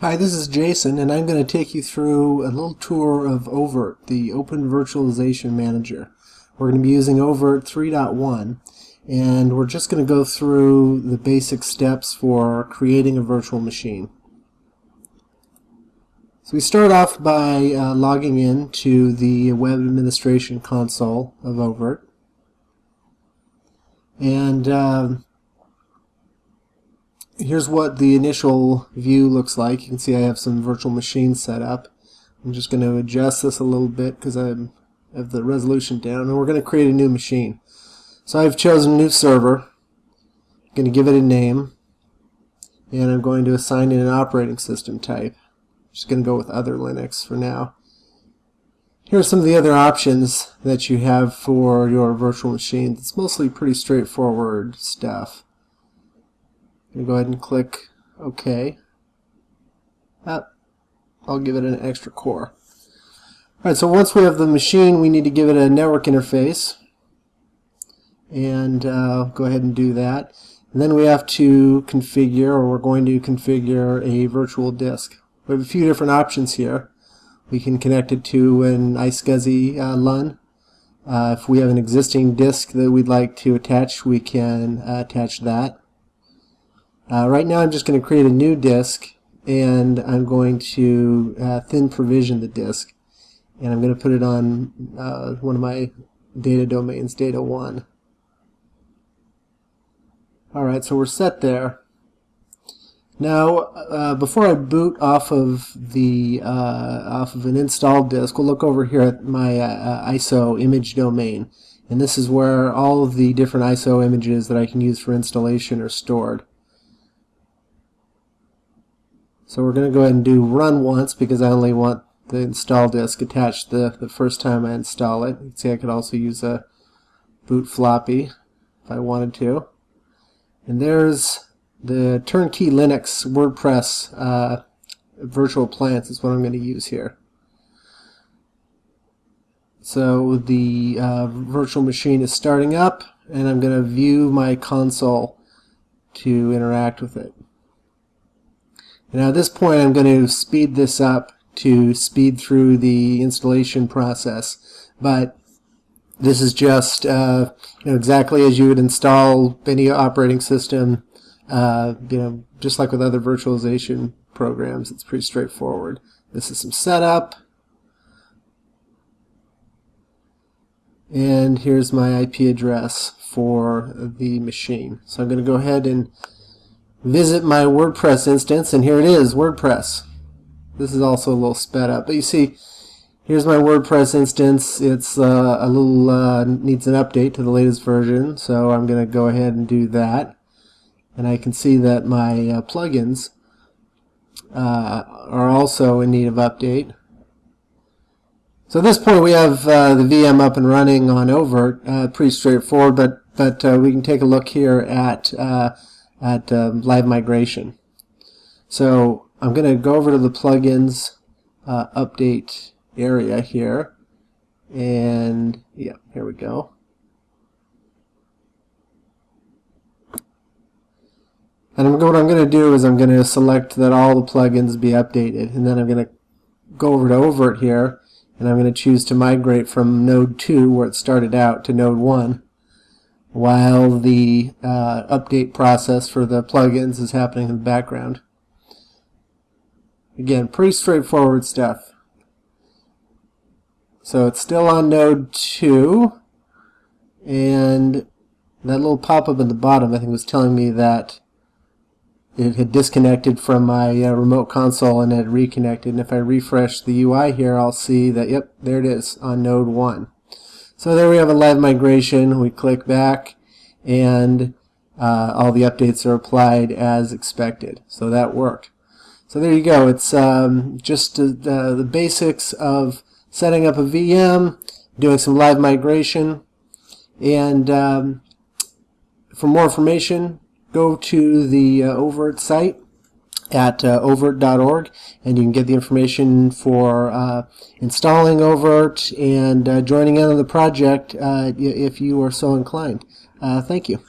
Hi, this is Jason, and I'm going to take you through a little tour of oVirt, the Open Virtualization Manager. We're going to be using oVirt 3.1, and we're just going to go through the basic steps for creating a virtual machine. So we start off by uh, logging in to the Web Administration Console of oVirt. And uh, here's what the initial view looks like. You can see I have some virtual machines set up. I'm just going to adjust this a little bit because I have the resolution down and we're going to create a new machine. So I've chosen a new server. I'm going to give it a name and I'm going to assign it an operating system type. I'm just going to go with other Linux for now. Here are some of the other options that you have for your virtual machine. It's mostly pretty straightforward stuff go ahead and click OK. I'll give it an extra core. Alright, so once we have the machine, we need to give it a network interface. And uh, go ahead and do that. And then we have to configure, or we're going to configure a virtual disk. We have a few different options here. We can connect it to an iSCSI uh, LUN. Uh, if we have an existing disk that we'd like to attach, we can uh, attach that. Uh, right now I'm just going to create a new disk and I'm going to uh, thin provision the disk and I'm going to put it on uh, one of my data domains, data 1. Alright, so we're set there. Now, uh, before I boot off of the uh, off of an installed disk, we'll look over here at my uh, ISO image domain. And this is where all of the different ISO images that I can use for installation are stored. So we're going to go ahead and do run once because I only want the install disk attached the, the first time I install it. You can see I could also use a boot floppy if I wanted to. And there's the turnkey Linux WordPress uh, virtual appliance is what I'm going to use here. So the uh, virtual machine is starting up and I'm going to view my console to interact with it. Now at this point I'm going to speed this up to speed through the installation process, but this is just uh, you know, exactly as you would install any operating system, uh, you know, just like with other virtualization programs, it's pretty straightforward. This is some setup. And here's my IP address for the machine. So I'm going to go ahead and visit my WordPress instance, and here it is, WordPress. This is also a little sped up, but you see, here's my WordPress instance. It's uh, a little uh, needs an update to the latest version, so I'm going to go ahead and do that. And I can see that my uh, plugins uh, are also in need of update. So at this point we have uh, the VM up and running on oVirt, uh, pretty straightforward, but, but we can take a look here at at um, live migration. So I'm going to go over to the plugins uh, update area here. And yeah here we go. And I'm, what I'm going to do is I'm going to select that all the plugins be updated. And then I'm going to go over to oVirt here and I'm going to choose to migrate from node 2 where it started out to node 1 while the uh, update process for the plugins is happening in the background. Again, pretty straightforward stuff. So it's still on node 2 and that little pop-up at the bottom I think was telling me that it had disconnected from my uh, remote console and had reconnected and if I refresh the UI here I'll see that yep there it is on node 1 so there we have a live migration. We click back and uh, all the updates are applied as expected. So that worked. So there you go. It's um, just uh, the basics of setting up a VM, doing some live migration, and um, for more information, go to the uh, oVirt site at uh, ovirt.org and you can get the information for uh, installing oVirt and uh, joining in on the project uh, if you are so inclined. Uh, thank you.